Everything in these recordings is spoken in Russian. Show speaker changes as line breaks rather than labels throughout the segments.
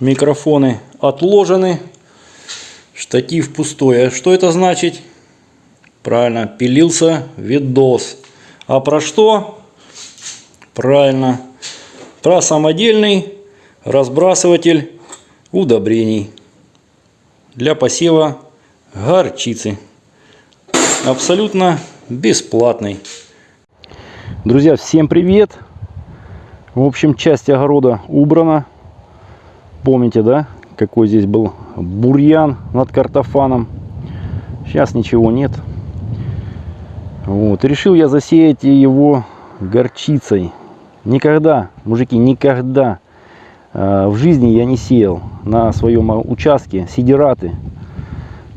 Микрофоны отложены. Штатив пустой. А что это значит? Правильно, пилился видос. А про что? Правильно. Про самодельный разбрасыватель удобрений для посева горчицы. Абсолютно бесплатный. Друзья, всем привет! В общем, часть огорода убрана. Помните, да, какой здесь был бурьян над картофаном. Сейчас ничего нет. Вот. решил я засеять его горчицей. Никогда, мужики, никогда э, в жизни я не сеял на своем участке сидираты.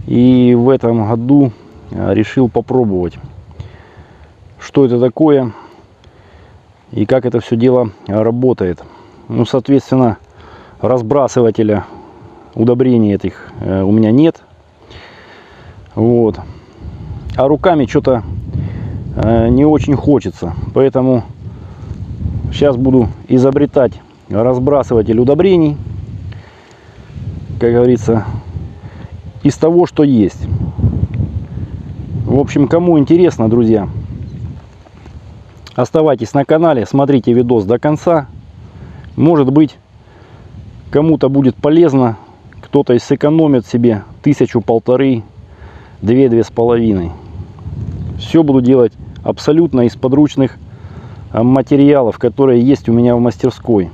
И в этом году э, решил попробовать, что это такое и как это все дело работает. Ну, соответственно, разбрасывателя удобрений этих э, у меня нет. Вот. А руками что-то э, не очень хочется. Поэтому сейчас буду изобретать разбрасыватель удобрений. Как говорится, из того, что есть. В общем, кому интересно, друзья, оставайтесь на канале, смотрите видос до конца. Может быть, Кому-то будет полезно, кто-то и сэкономит себе тысячу, полторы, две, две с половиной. Все буду делать абсолютно из подручных а, материалов, которые есть у меня в мастерской.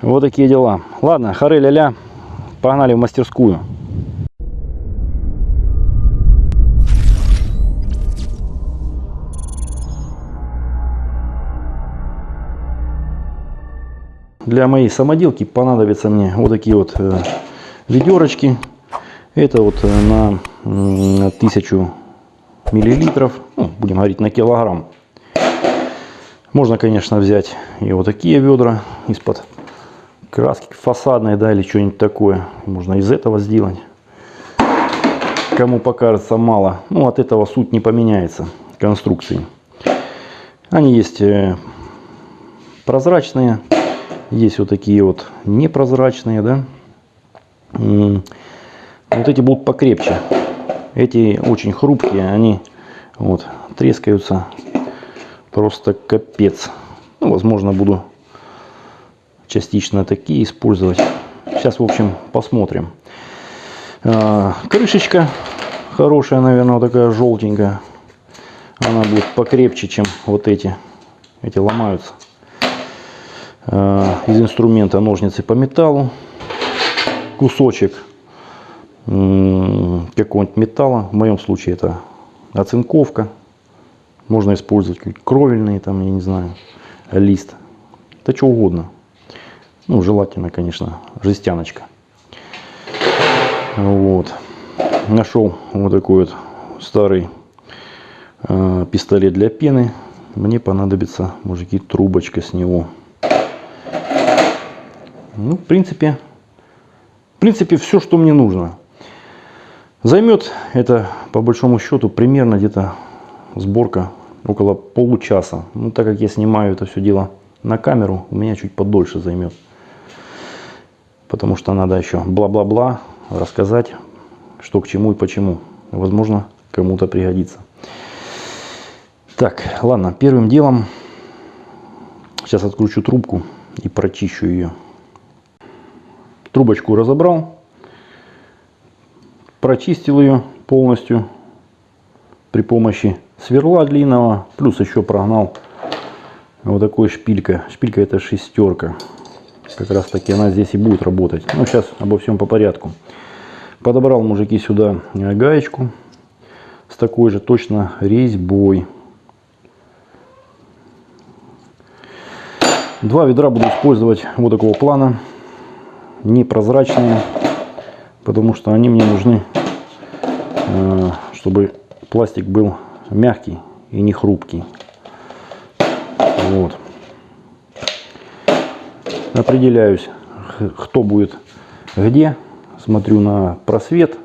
Вот такие дела. Ладно, хары ля-ля, погнали в мастерскую. Для моей самоделки понадобятся мне вот такие вот э, ведерочки. Это вот э, на тысячу миллилитров, ну, будем говорить на килограмм. Можно, конечно, взять и вот такие ведра из-под краски фасадной, да, или что-нибудь такое. Можно из этого сделать. Кому покажется мало, ну, от этого суть не поменяется конструкции. Они есть э, прозрачные, есть вот такие вот непрозрачные, да. Вот эти будут покрепче. Эти очень хрупкие, они вот трескаются просто капец. Ну, возможно, буду частично такие использовать. Сейчас, в общем, посмотрим. А, крышечка хорошая, наверное, такая желтенькая. Она будет покрепче, чем вот эти. Эти ломаются. Э, из инструмента ножницы по металлу, кусочек какого-нибудь металла, в моем случае это оцинковка, можно использовать кровельный, там, я не знаю, лист, да что угодно. Ну, желательно, конечно, жестяночка. Вот. Нашел вот такой вот старый э, пистолет для пены. Мне понадобится, мужики, трубочка с него. Ну, в принципе, в принципе, все, что мне нужно. Займет это, по большому счету, примерно где-то сборка около получаса. Ну, так как я снимаю это все дело на камеру, у меня чуть подольше займет. Потому что надо еще бла-бла-бла рассказать, что к чему и почему. Возможно, кому-то пригодится. Так, ладно, первым делом сейчас откручу трубку и прочищу ее. Трубочку разобрал, прочистил ее полностью при помощи сверла длинного, плюс еще прогнал вот такой шпилька. Шпилька это шестерка. Как раз таки она здесь и будет работать. Ну, сейчас обо всем по порядку. Подобрал, мужики, сюда гаечку с такой же точно резьбой. Два ведра буду использовать вот такого плана непрозрачные, потому что они мне нужны, э, чтобы пластик был мягкий и не хрупкий. Вот. Определяюсь, кто будет где. Смотрю на просвет.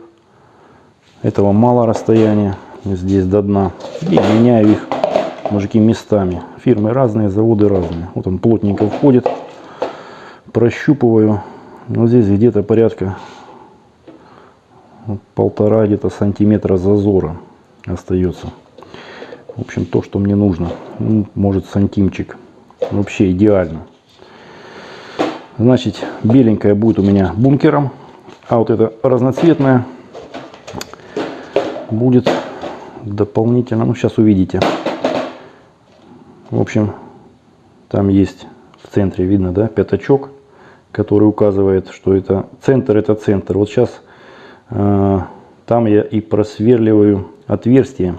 Этого мало расстояния здесь до дна. И меняю их, мужики, местами. Фирмы разные, заводы разные. Вот он плотненько входит прощупываю. Вот здесь где-то порядка полтора где-то сантиметра зазора остается. В общем, то, что мне нужно. Ну, может, сантимчик. Вообще идеально. Значит, беленькая будет у меня бункером, а вот это разноцветная будет дополнительно. Ну, сейчас увидите. В общем, там есть в центре, видно, да, пятачок, который указывает, что это центр, это центр. Вот сейчас э, там я и просверливаю отверстие,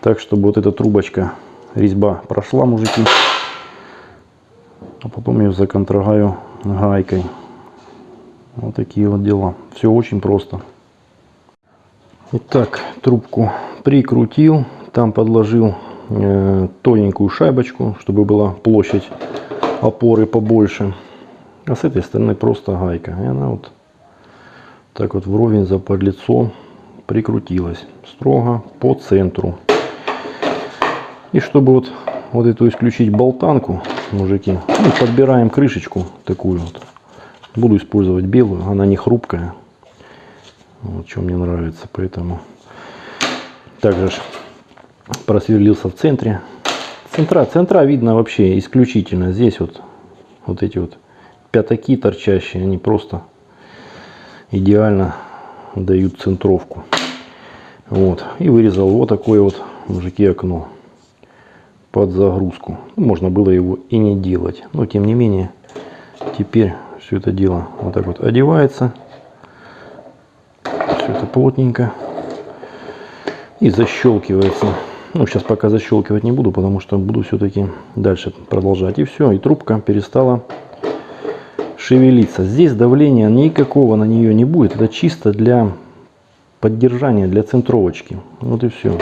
так, чтобы вот эта трубочка, резьба прошла, мужики. А потом ее законтрагаю гайкой. Вот такие вот дела. Все очень просто. Итак, трубку прикрутил, там подложил э, тоненькую шайбочку, чтобы была площадь опоры побольше. А с этой стороны просто гайка. И она вот так вот вровень за подлицо прикрутилась. Строго по центру. И чтобы вот, вот эту исключить болтанку, мужики, ну, подбираем крышечку такую вот. Буду использовать белую, она не хрупкая. Вот, что мне нравится, поэтому также просверлился в центре. Центра, центра видно вообще исключительно. Здесь вот, вот эти вот пятаки торчащие, они просто идеально дают центровку. Вот. И вырезал вот такое вот, мужики, окно под загрузку. Можно было его и не делать. Но тем не менее, теперь все это дело вот так вот одевается все это плотненько. И защелкивается. Ну, сейчас пока защелкивать не буду, потому что буду все-таки дальше продолжать. И все, и трубка перестала шевелиться. Здесь давления никакого на нее не будет. Это чисто для поддержания, для центровочки. Вот и все.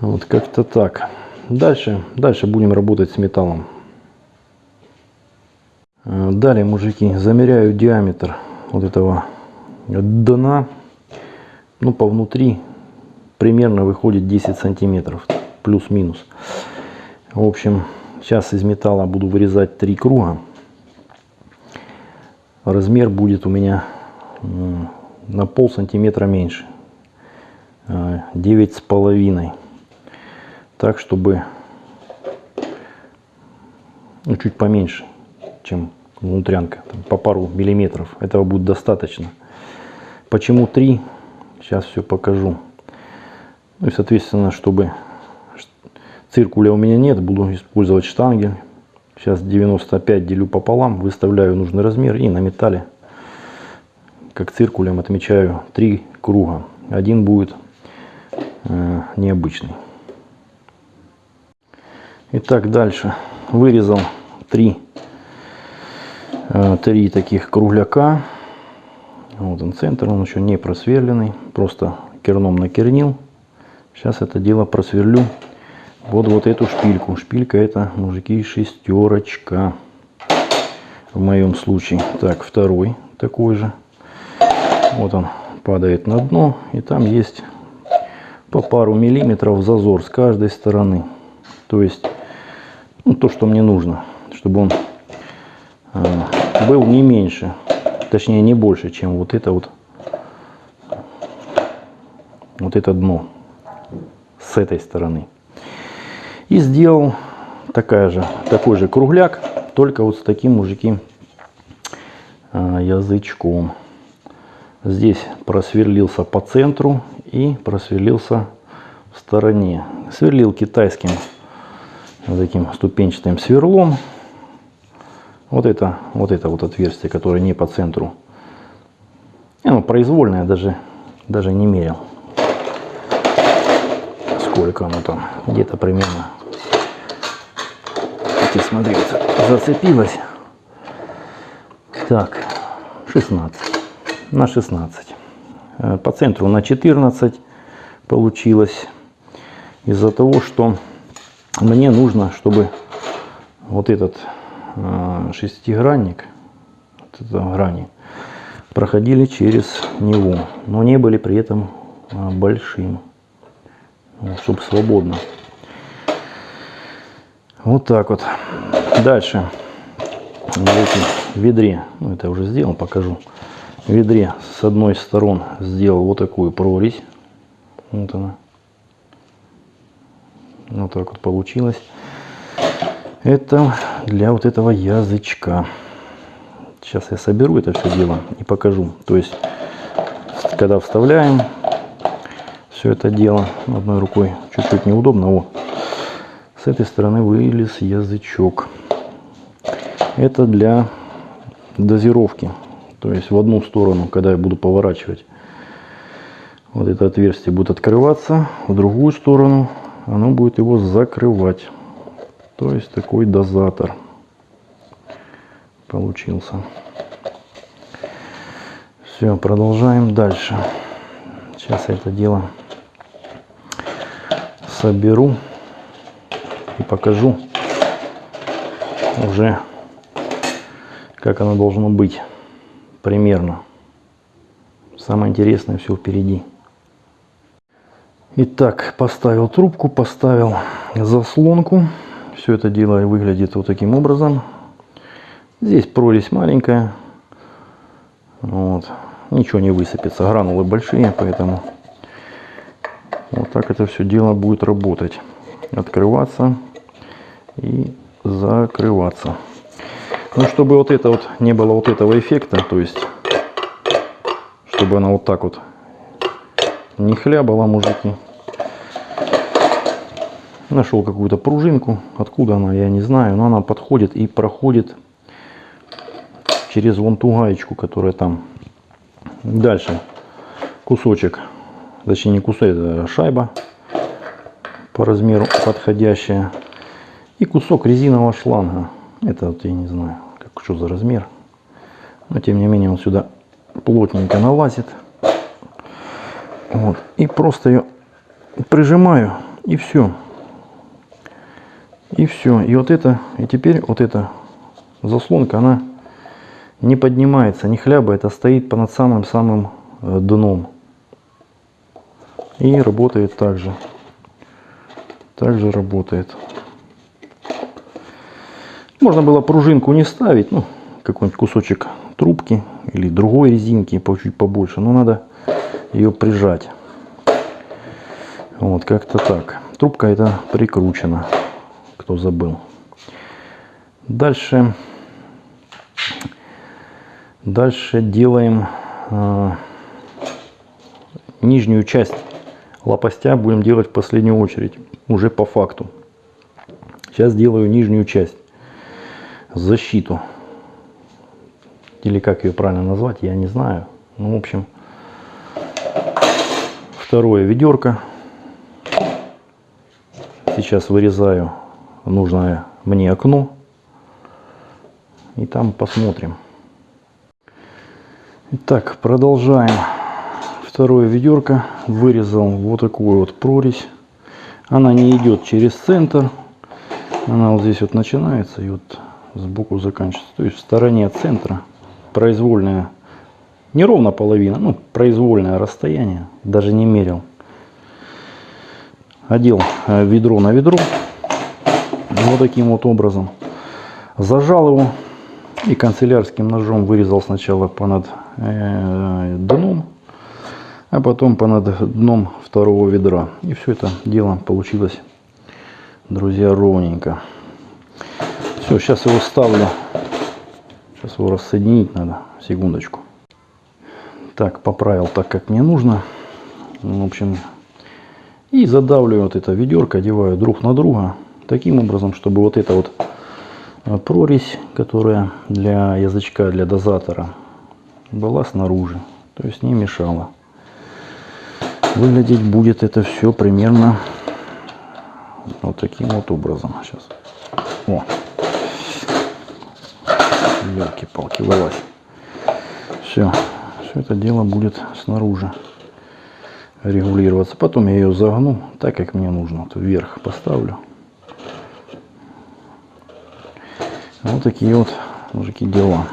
Вот как-то так. Дальше, дальше будем работать с металлом. Далее, мужики, замеряю диаметр вот этого дна, ну, по внутри примерно выходит 10 сантиметров, плюс-минус. В общем, сейчас из металла буду вырезать три круга. Размер будет у меня на пол сантиметра меньше. Э, девять с половиной. Так, чтобы ну, чуть поменьше, чем внутрянка. по пару миллиметров. Этого будет достаточно. Почему 3? Сейчас все покажу. Ну и, соответственно, чтобы циркуля у меня нет, буду использовать штангель. Сейчас 95 делю пополам, выставляю нужный размер и на металле, как циркулем, отмечаю 3 круга. Один будет э, необычный. Итак, дальше. Вырезал 3, э, 3 таких кругляка. Вот он центр, он еще не просверленный, просто керном накернил. Сейчас это дело просверлю вот вот эту шпильку. Шпилька это, мужики, шестерочка. В моем случае. Так, второй такой же. Вот он падает на дно. И там есть по пару миллиметров зазор с каждой стороны. То есть, ну, то, что мне нужно. Чтобы он э, был не меньше точнее не больше, чем вот это вот, вот это дно с этой стороны. И сделал такая же, такой же кругляк, только вот с таким, мужики, а, язычком. Здесь просверлился по центру и просверлился в стороне. Сверлил китайским таким ступенчатым сверлом. Вот это, вот это вот отверстие, которое не по центру. И оно произвольное, даже, даже не мерил. Сколько оно там, где-то примерно. И смотри, зацепилось. Так, 16. На 16. Э, по центру на 14 получилось. Из-за того, что мне нужно, чтобы вот этот Э, шестигранник, вот это грани, проходили через него, но не были при этом э, большим, чтобы свободно. Вот так вот. Дальше в ведре, ну это я уже сделал, покажу. В ведре с одной сторон сделал вот такую прорезь. Вот она. Вот так вот получилось. Это для вот этого язычка. Сейчас я соберу это все дело и покажу. То есть, когда вставляем все это дело одной рукой, чуть-чуть неудобно. Вот. С этой стороны вылез язычок. Это для дозировки. То есть в одну сторону, когда я буду поворачивать, вот это отверстие будет открываться, в другую сторону оно будет его закрывать. То есть такой дозатор получился. Все, продолжаем дальше. Сейчас я это дело соберу и покажу уже, как оно должно быть примерно. Самое интересное все впереди. Итак, поставил трубку, поставил заслонку. Все это дело выглядит вот таким образом. Здесь прорезь маленькая. Вот. Ничего не высыпется. Гранулы большие, поэтому вот так это все дело будет работать. Открываться и закрываться. Ну, чтобы вот это вот не было вот этого эффекта, то есть, чтобы она вот так вот не хлябала, мужики. Нашел какую-то пружинку. Откуда она, я не знаю. Но она подходит и проходит через вон ту гаечку, которая там. Дальше кусочек, точнее не кусок, это шайба по размеру подходящая. И кусок резинового шланга. Это вот я не знаю, как, что за размер. Но тем не менее он сюда плотненько налазит. Вот. И просто ее прижимаю и все. И все. И вот это, и теперь вот эта заслонка, она не поднимается, не хлябает, а стоит над самым-самым э, дном. И работает также. Также работает. Можно было пружинку не ставить, ну, какой-нибудь кусочек трубки или другой резинки, чуть побольше. Но надо ее прижать. Вот, как-то так. Трубка это прикручена кто забыл. Дальше, дальше делаем э, нижнюю часть лопастя будем делать в последнюю очередь, уже по факту. Сейчас делаю нижнюю часть, защиту. Или как ее правильно назвать, я не знаю. Ну, в общем, второе ведерко. Сейчас вырезаю нужное мне окно. И там посмотрим. Итак, продолжаем. Второе ведерко. Вырезал вот такую вот прорезь. Она не идет через центр. Она вот здесь вот начинается и вот сбоку заканчивается. То есть в стороне от центра произвольная, не ровно половина, ну произвольное расстояние. Даже не мерил. Одел э, ведро на ведро вот таким вот образом. Зажал его и канцелярским ножом вырезал сначала понад э, дном, а потом понад дном второго ведра. И все это дело получилось, друзья, ровненько. Все, сейчас его ставлю. Сейчас его рассоединить надо. Секундочку. Так, поправил так, как мне нужно. В общем, и задавливаю вот это ведерко, одеваю друг на друга таким образом, чтобы вот эта вот э, прорезь, которая для язычка, для дозатора, была снаружи, то есть не мешала. Выглядеть будет это все примерно вот таким вот образом. Сейчас. О! Елки-палки, вылазь. Все. Все это дело будет снаружи регулироваться. Потом я ее загну так, как мне нужно. Вот вверх поставлю. Вот такие вот, мужики, дела.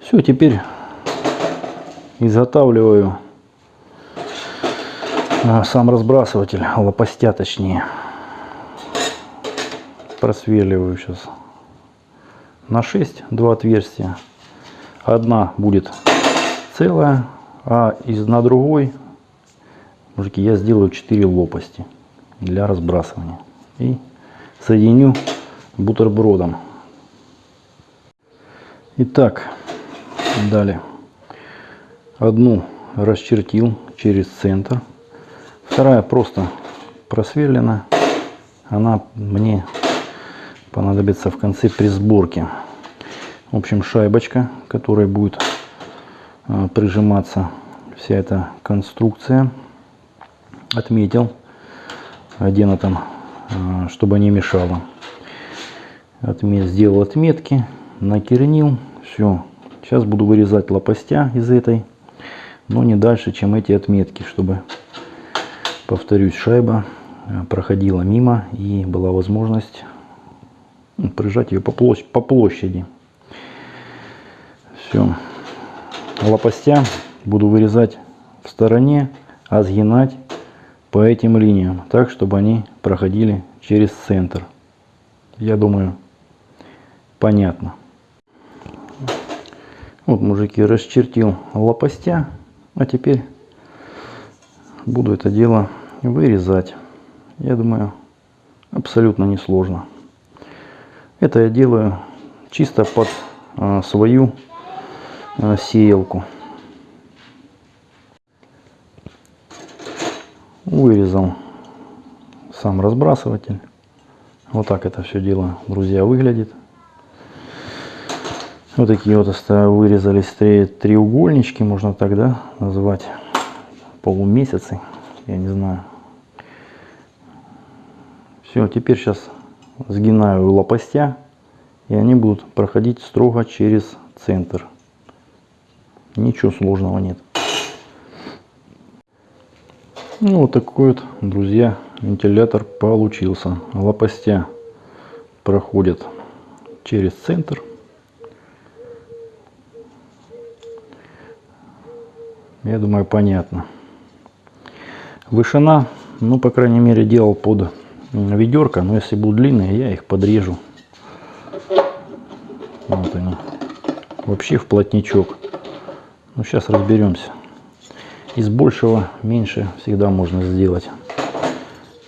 Все, теперь изготавливаю сам разбрасыватель, лопастя точнее. Просверливаю сейчас на 6, два отверстия. Одна будет целая, а из на другой, мужики, я сделаю 4 лопасти для разбрасывания. И соединю бутербродом. Итак, далее. Одну расчертил через центр. Вторая просто просверлена. Она мне понадобится в конце при сборке. В общем, шайбочка, которая будет э, прижиматься вся эта конструкция. Отметил, где она там, э, чтобы не мешала. Отмет, сделал отметки, накернил. Все. Сейчас буду вырезать лопастя из этой, но не дальше, чем эти отметки, чтобы, повторюсь, шайба э, проходила мимо и была возможность ну, прижать ее по площади. Все. Лопастя буду вырезать в стороне, а сгинать по этим линиям, так, чтобы они проходили через центр. Я думаю, понятно. Вот, мужики, расчертил лопастя, а теперь буду это дело вырезать. Я думаю, абсолютно несложно. Это я делаю чисто под а, свою а, сеялку. Вырезал сам разбрасыватель. Вот так это все дело, друзья, выглядит. Вот такие вот вырезались три, треугольнички, можно тогда назвать полумесяцы, я не знаю. Все, теперь сейчас сгинаю лопастя, и они будут проходить строго через центр. Ничего сложного нет. Ну, вот такой вот, друзья, вентилятор получился. Лопастя проходят через центр. Я думаю, понятно. Вышина, ну, по крайней мере, делал под ведерко, но если будут длинные, я их подрежу. Вот они. Вообще в плотничок. Ну, сейчас разберемся. Из большего меньше всегда можно сделать.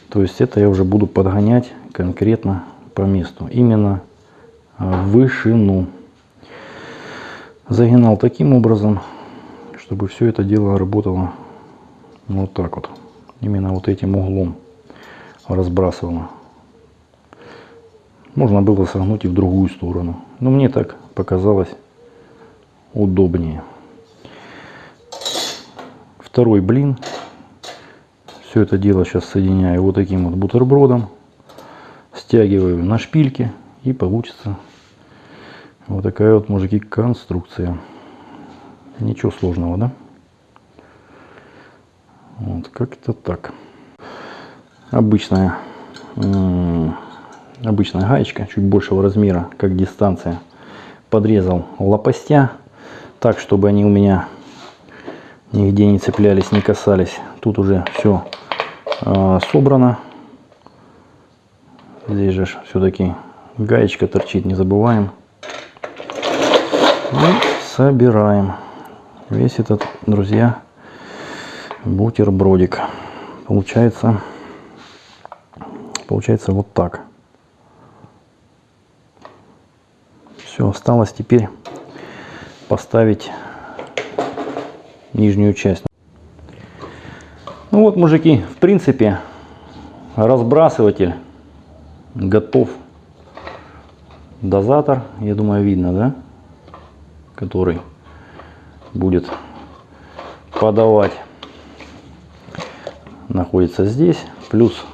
То есть это я уже буду подгонять конкретно по месту. Именно а, вышину. Загинал таким образом, чтобы все это дело работало вот так вот. Именно вот этим углом разбрасывала. Можно было согнуть и в другую сторону. Но мне так показалось удобнее. Второй блин. Все это дело сейчас соединяю вот таким вот бутербродом. Стягиваю на шпильке и получится вот такая вот, мужики, конструкция. Ничего сложного, да? Вот как-то так обычная, обычная гаечка, чуть большего размера, как дистанция. Подрезал лопастя, так, чтобы они у меня нигде не цеплялись, не касались. Тут уже все э, собрано. Здесь же все-таки гаечка торчит, не забываем. И собираем весь этот, друзья, бутербродик. Получается Получается вот так. Все, осталось теперь поставить нижнюю часть. Ну вот, мужики, в принципе, разбрасыватель готов. Дозатор, я думаю, видно, да? Который будет подавать. Находится здесь. Плюс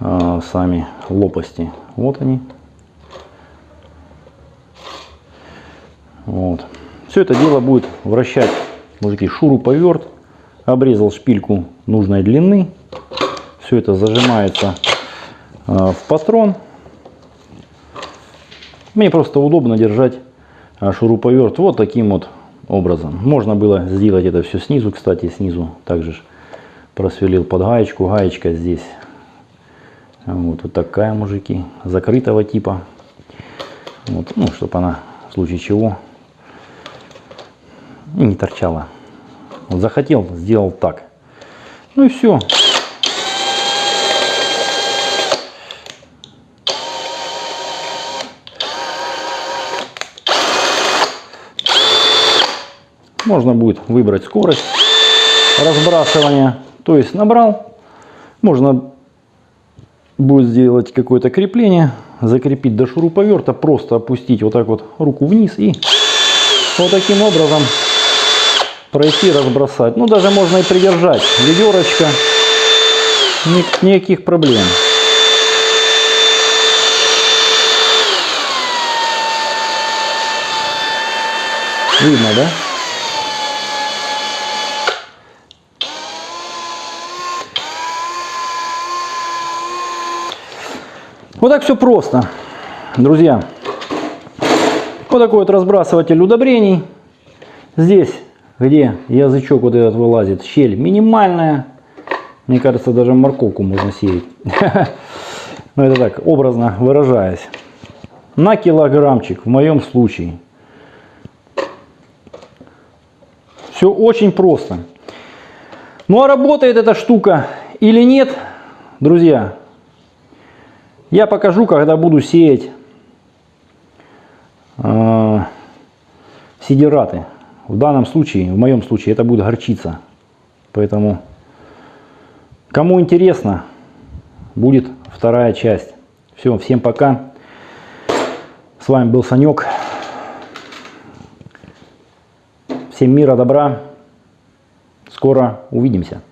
а, сами лопасти. Вот они. Вот. Все это дело будет вращать, мужики, шуруповерт. Обрезал шпильку нужной длины. Все это зажимается э, в патрон. Мне просто удобно держать э, шуруповерт вот таким вот образом. Можно было сделать это все снизу, кстати, снизу также просверлил под гаечку. Гаечка здесь вот, вот такая, мужики, закрытого типа. Вот, ну, чтобы она в случае чего не торчала. Вот захотел, сделал так. Ну и все. Можно будет выбрать скорость разбрасывания. То есть набрал, можно будет сделать какое-то крепление, закрепить до шуруповерта, просто опустить вот так вот руку вниз и вот таким образом пройти, разбросать. Ну, даже можно и придержать. Ведерочка, ни- никаких проблем. Видно, да? Вот так все просто, друзья. Вот такой вот разбрасыватель удобрений. Здесь, где язычок вот этот вылазит, щель минимальная. Мне кажется, даже морковку можно сеять. Но это так, образно выражаясь. На килограммчик в моем случае. Все очень просто. Ну а работает эта штука или нет, друзья, я покажу, когда буду сеять э, сидираты. В данном случае, в моем случае, это будет горчица. Поэтому, кому интересно, будет вторая часть. Все, всем пока. С вами был Санек. Всем мира, добра. Скоро увидимся.